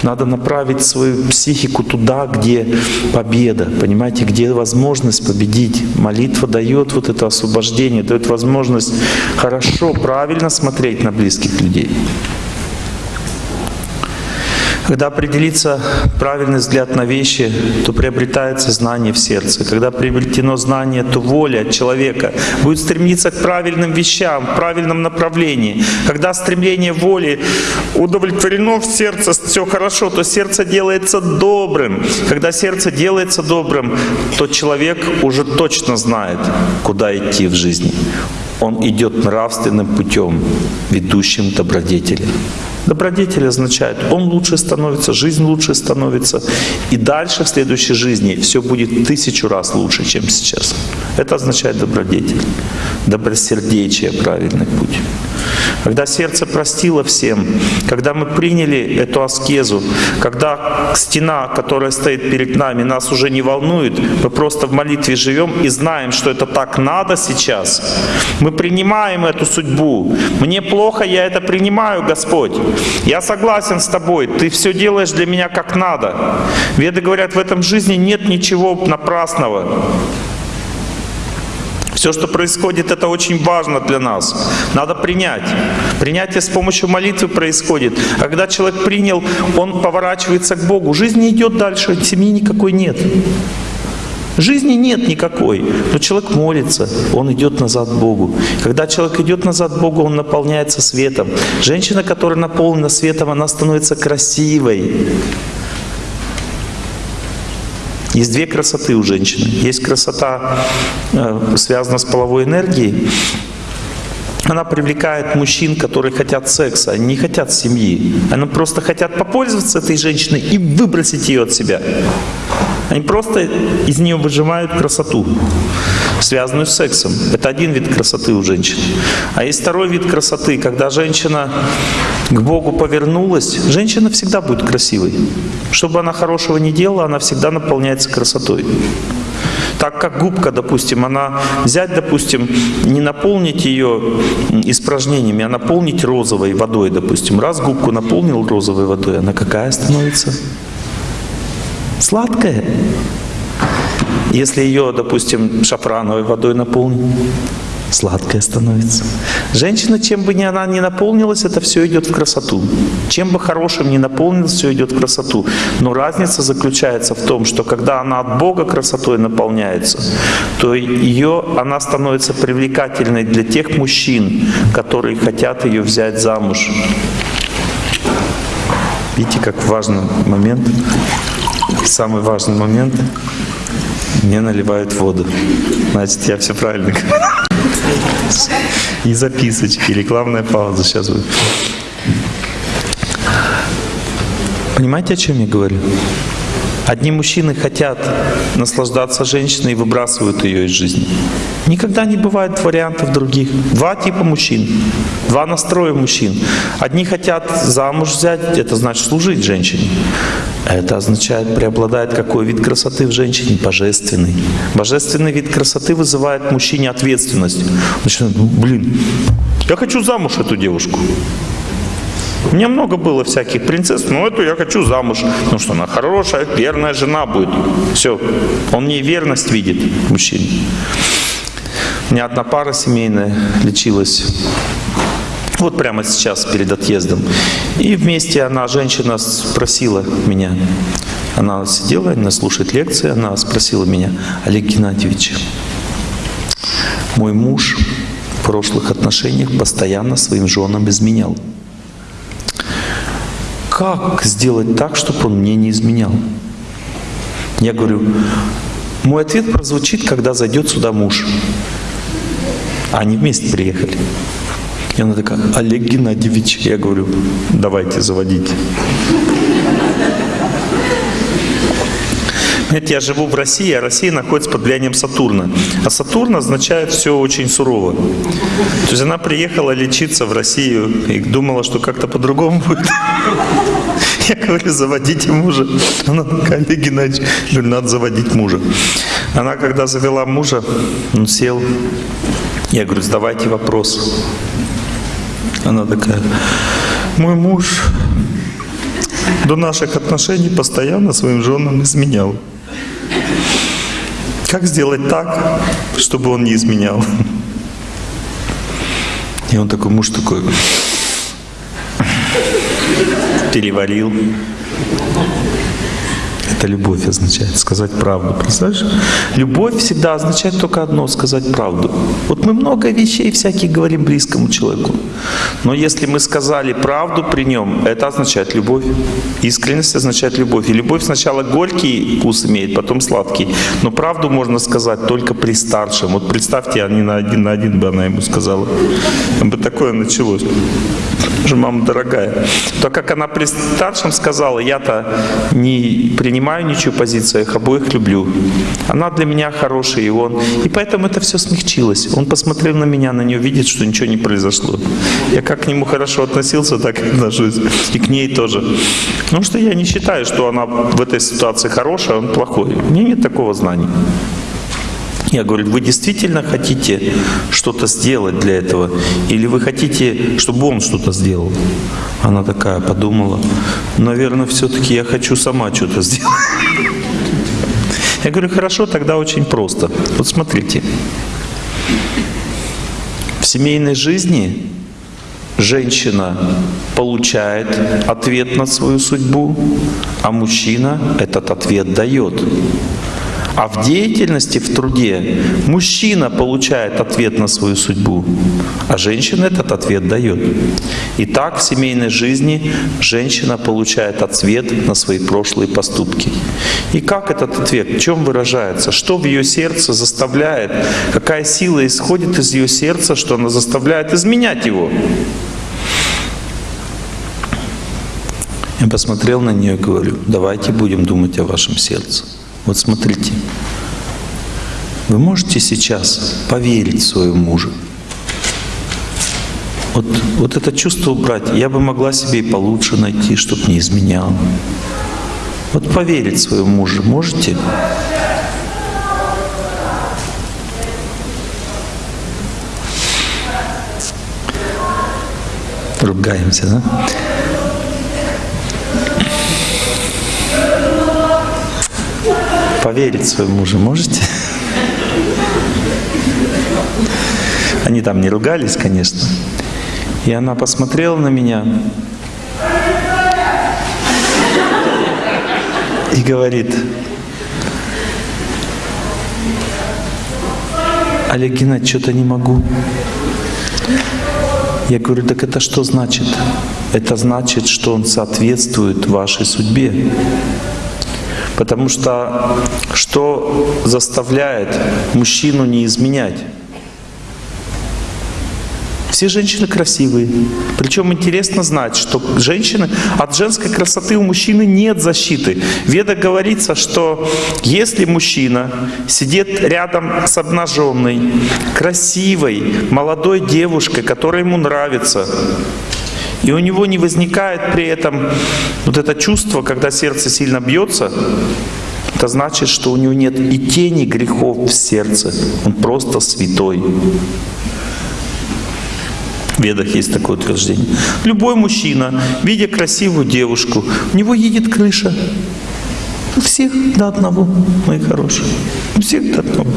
Надо направить свою психику туда, где победа, понимаете, где возможность победить. Молитва дает вот это освобождение, дает возможность хорошо, правильно смотреть на близких людей. Когда определится правильный взгляд на вещи, то приобретается знание в сердце. Когда приобретено знание, то воля человека будет стремиться к правильным вещам, в правильном направлении. Когда стремление воли удовлетворено в сердце, все хорошо, то сердце делается добрым. Когда сердце делается добрым, то человек уже точно знает, куда идти в жизни. Он идет нравственным путем, ведущим добродетели. Добродетель означает, он лучше становится, жизнь лучше становится. И дальше в следующей жизни все будет тысячу раз лучше, чем сейчас. Это означает добродетель. Добросердечие — правильный путь. Когда сердце простило всем, когда мы приняли эту аскезу, когда стена, которая стоит перед нами, нас уже не волнует, мы просто в молитве живем и знаем, что это так надо сейчас, мы принимаем эту судьбу. Мне плохо, я это принимаю, Господь. Я согласен с тобой, ты все делаешь для меня как надо. Веды говорят, в этом жизни нет ничего напрасного. Все, что происходит, это очень важно для нас. Надо принять. Принятие с помощью молитвы происходит. А когда человек принял, он поворачивается к Богу. Жизнь не идет дальше, семьи никакой нет. Жизни нет никакой, но человек молится, он идет назад к Богу. Когда человек идет назад к Богу, он наполняется светом. Женщина, которая наполнена светом, она становится красивой. Есть две красоты у женщины. Есть красота, э, связанная с половой энергией. Она привлекает мужчин, которые хотят секса, они не хотят семьи. Они просто хотят попользоваться этой женщиной и выбросить ее от себя. Они просто из нее выжимают красоту, связанную с сексом. Это один вид красоты у женщин. А есть второй вид красоты, когда женщина к Богу повернулась. Женщина всегда будет красивой. Что бы она хорошего не делала, она всегда наполняется красотой. Так как губка, допустим, она взять, допустим, не наполнить ее испражнениями, а наполнить розовой водой, допустим. Раз губку наполнил розовой водой, она какая становится? Сладкая. Если ее, допустим, шафрановой водой наполнить, сладкая становится. Женщина, чем бы ни она ни наполнилась, это все идет в красоту. Чем бы хорошим ни наполнилось, все идет в красоту. Но разница заключается в том, что когда она от Бога красотой наполняется, то ее, она становится привлекательной для тех мужчин, которые хотят ее взять замуж. Видите, как важный момент, самый важный момент, мне наливают воду. Значит, я все правильно говорю. И записочки, рекламная пауза сейчас будет. Понимаете, о чем я говорю? Одни мужчины хотят наслаждаться женщиной и выбрасывают ее из жизни. Никогда не бывает вариантов других. Два типа мужчин, два настроя мужчин. Одни хотят замуж взять, это значит служить женщине. Это означает, преобладает какой вид красоты в женщине? Божественный. Божественный вид красоты вызывает в мужчине ответственность. Начинает, ну, блин, я хочу замуж эту девушку. У меня много было всяких принцесс, но эту я хочу замуж. Ну что, она хорошая, верная жена будет. Все. Он мне верность видит, мужчине. У меня одна пара семейная лечилась вот прямо сейчас, перед отъездом. И вместе она, женщина, спросила меня, она сидела, она слушает лекции, она спросила меня, Олег Геннадьевич, мой муж в прошлых отношениях постоянно своим женам изменял как сделать так, чтобы он мне не изменял? Я говорю, мой ответ прозвучит, когда зайдет сюда муж. Они вместе приехали. И она такая, Олег Геннадьевич. Я говорю, давайте заводить. Знаете, я живу в России, а Россия находится под влиянием Сатурна. А Сатурн означает все очень сурово. То есть она приехала лечиться в Россию и думала, что как-то по-другому будет. Я говорю, заводите мужа. Она такая, Олег Геннадьевич, говорю, надо заводить мужа. Она, когда завела мужа, он сел. Я говорю, задавайте вопрос. Она такая, мой муж до наших отношений постоянно своим женам изменял. Как сделать так, чтобы он не изменял? И он такой, муж такой, переварил. Это любовь означает, сказать правду. Представляешь? Любовь всегда означает только одно, сказать правду. Вот мы много вещей всяких говорим близкому человеку. Но если мы сказали правду при нем, это означает любовь. Искренность означает любовь. И любовь сначала горький вкус имеет, потом сладкий. Но правду можно сказать только при старшем. Вот представьте, они на один на один бы она ему сказала. Бы такое началось. Же мама дорогая. То, как она при старшем сказала, я-то не принимаю ничью позицию, я их обоих люблю. Она для меня хорошая, и он. И поэтому это все смягчилось. Он посмотрел на меня, на нее, видит, что ничего не произошло. Я как к нему хорошо относился, так и отношусь. И к ней тоже. Потому что я не считаю, что она в этой ситуации хорошая, а он плохой. У меня нет такого знания. Я говорю, вы действительно хотите что-то сделать для этого? Или вы хотите, чтобы он что-то сделал? Она такая подумала, наверное, все-таки я хочу сама что-то сделать. Я говорю, хорошо, тогда очень просто. Вот смотрите. В семейной жизни женщина получает ответ на свою судьбу, а мужчина этот ответ дает. А в деятельности, в труде мужчина получает ответ на свою судьбу, а женщина этот ответ дает. И так в семейной жизни женщина получает ответ на свои прошлые поступки. И как этот ответ, в чем выражается? Что в ее сердце заставляет? Какая сила исходит из ее сердца, что она заставляет изменять его? Я посмотрел на нее и говорю, давайте будем думать о вашем сердце. Вот смотрите, вы можете сейчас поверить своему мужу. Вот, вот это чувство убрать, я бы могла себе и получше найти, чтобы не изменял. Вот поверить своему мужу можете? Ругаемся, да? Поверить своему мужу можете? Они там не ругались, конечно. И она посмотрела на меня и говорит, Олег Геннадьевич, что-то не могу. Я говорю, так это что значит? Это значит, что он соответствует вашей судьбе. Потому что что заставляет мужчину не изменять? Все женщины красивые. Причем интересно знать, что женщины, от женской красоты у мужчины нет защиты. В Ведах говорится, что если мужчина сидит рядом с обнаженной, красивой, молодой девушкой, которая ему нравится, и у него не возникает при этом вот это чувство, когда сердце сильно бьется, это значит, что у него нет и тени грехов в сердце. Он просто святой. В Ведах есть такое утверждение. Любой мужчина, видя красивую девушку, у него едет крыша. У всех до одного, мои хорошие. У всех до одного.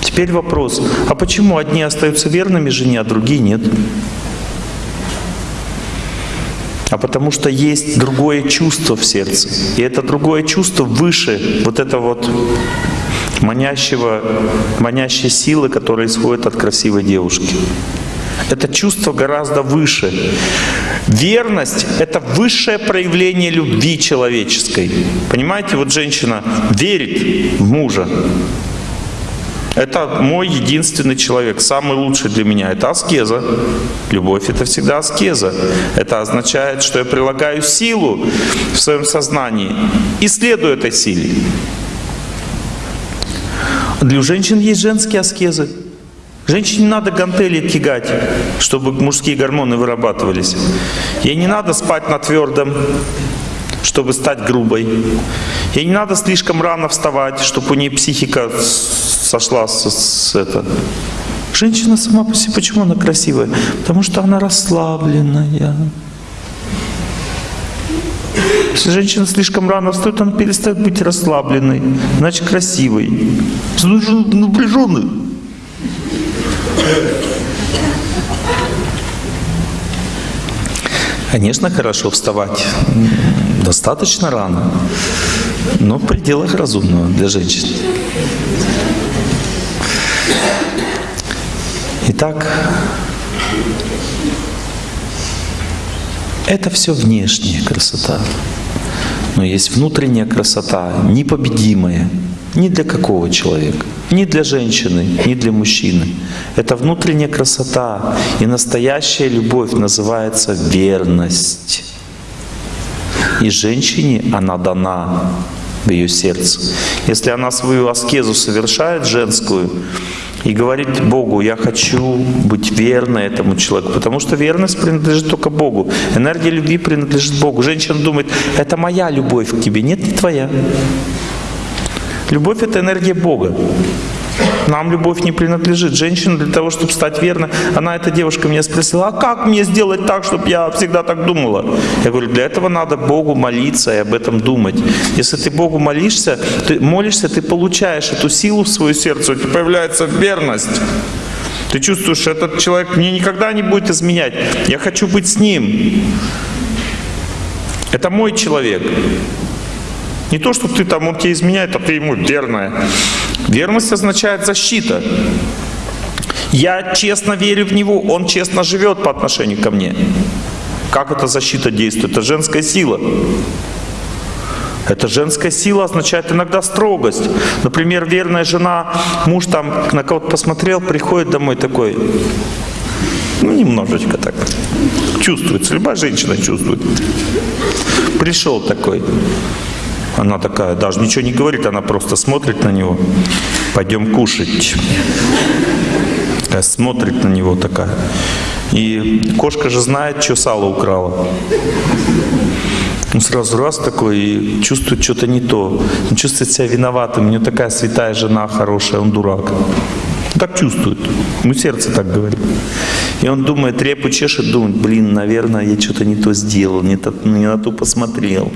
Теперь вопрос, а почему одни остаются верными жене, а другие нет? А потому что есть другое чувство в сердце. И это другое чувство выше вот это вот манящего, манящей силы, которая исходит от красивой девушки. Это чувство гораздо выше. Верность — это высшее проявление любви человеческой. Понимаете, вот женщина верит в мужа. Это мой единственный человек, самый лучший для меня. Это аскеза. Любовь — это всегда аскеза. Это означает, что я прилагаю силу в своем сознании и следую этой силе. Для женщин есть женские аскезы. Женщине не надо гантели кигать, чтобы мужские гормоны вырабатывались. Ей не надо спать на твердом, чтобы стать грубой. Ей не надо слишком рано вставать, чтобы у нее психика сошла с, с это. Женщина сама по себе, почему она красивая? Потому что она расслабленная. Если женщина слишком рано встает, она перестает быть расслабленной, значит красивой. Напряженной. Конечно, хорошо вставать достаточно рано, но в пределах разумного для женщин. Итак, это все внешняя красота. Но есть внутренняя красота, непобедимая, ни для какого человека, ни для женщины, ни для мужчины. Это внутренняя красота. И настоящая любовь называется верность. И женщине она дана в ее сердце. Если она свою аскезу совершает женскую, и говорит Богу, я хочу быть верной этому человеку, потому что верность принадлежит только Богу. Энергия любви принадлежит Богу. Женщина думает, это моя любовь к тебе. Нет, не твоя. Любовь — это энергия Бога. Нам любовь не принадлежит. Женщина для того, чтобы стать верной, она, эта девушка, меня спросила, а как мне сделать так, чтобы я всегда так думала? Я говорю, для этого надо Богу молиться и об этом думать. Если ты Богу молишься, ты молишься, ты получаешь эту силу в свое сердце, у тебя появляется верность. Ты чувствуешь, этот человек мне никогда не будет изменять. Я хочу быть с ним. Это мой человек. Не то, что ты там, он тебе изменяет, а ты ему верная. Верность означает защита. Я честно верю в него, он честно живет по отношению ко мне. Как эта защита действует? Это женская сила. Это женская сила означает иногда строгость. Например, верная жена, муж там на кого-то посмотрел, приходит домой такой, ну, немножечко так. Чувствуется, любая женщина чувствует. Пришел такой, она такая, даже ничего не говорит, она просто смотрит на него. Пойдем кушать. Смотрит на него такая. И кошка же знает, что сало украла. Он сразу раз такой и чувствует что-то не то. Он чувствует себя виноватым. У него такая святая жена хорошая, он дурак. Так чувствует. Ему сердце так говорит. И он думает, репу чешет, думает, блин, наверное, я что-то не то сделал, не, то, не на ту посмотрел.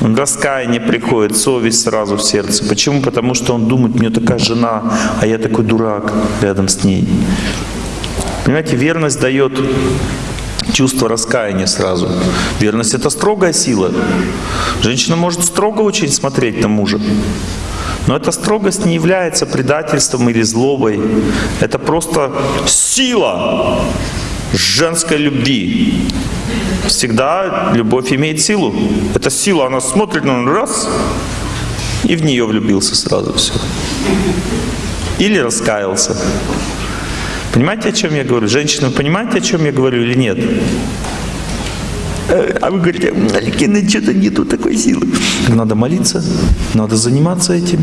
Раскаяние приходит, совесть сразу в сердце. Почему? Потому что он думает, у меня такая жена, а я такой дурак рядом с ней. Понимаете, верность дает чувство раскаяния сразу. Верность — это строгая сила. Женщина может строго очень смотреть на мужа. Но эта строгость не является предательством или злобой. Это просто сила женской любви. Всегда любовь имеет силу. Эта сила, она смотрит на ну, раз, и в нее влюбился сразу все. Или раскаялся. Понимаете, о чем я говорю? Женщина, понимаете, о чем я говорю или нет? Э, а вы говорите, Аликина, что-то нету такой силы. Надо молиться, надо заниматься этим.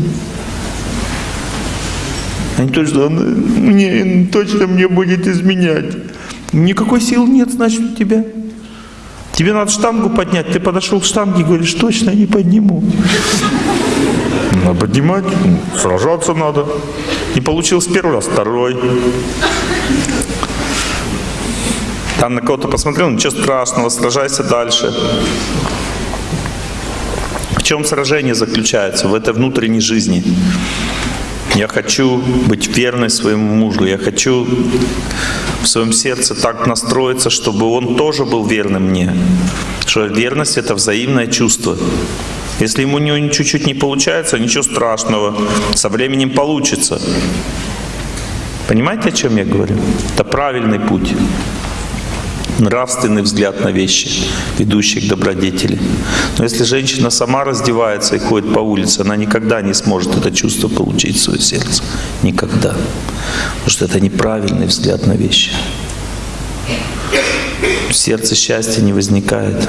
А не то, что он мне, точно мне будет изменять. Никакой силы нет, значит, у тебя. Тебе надо штангу поднять. Ты подошел к штанге и говоришь, точно не подниму. Надо поднимать, сражаться надо. Не получилось первый раз, второй. Там на кого-то посмотрел, ничего страшного, сражайся дальше. В чем сражение заключается? В этой внутренней жизни. Я хочу быть верной своему мужу. Я хочу в своем сердце так настроиться, чтобы он тоже был верным мне. Что верность — это взаимное чувство. Если ему чуть-чуть не получается, ничего страшного, со временем получится. Понимаете, о чем я говорю? Это правильный путь нравственный взгляд на вещи, ведущий к добродетели. Но если женщина сама раздевается и ходит по улице, она никогда не сможет это чувство получить в свое сердце. Никогда. Потому что это неправильный взгляд на вещи. В сердце счастья не возникает.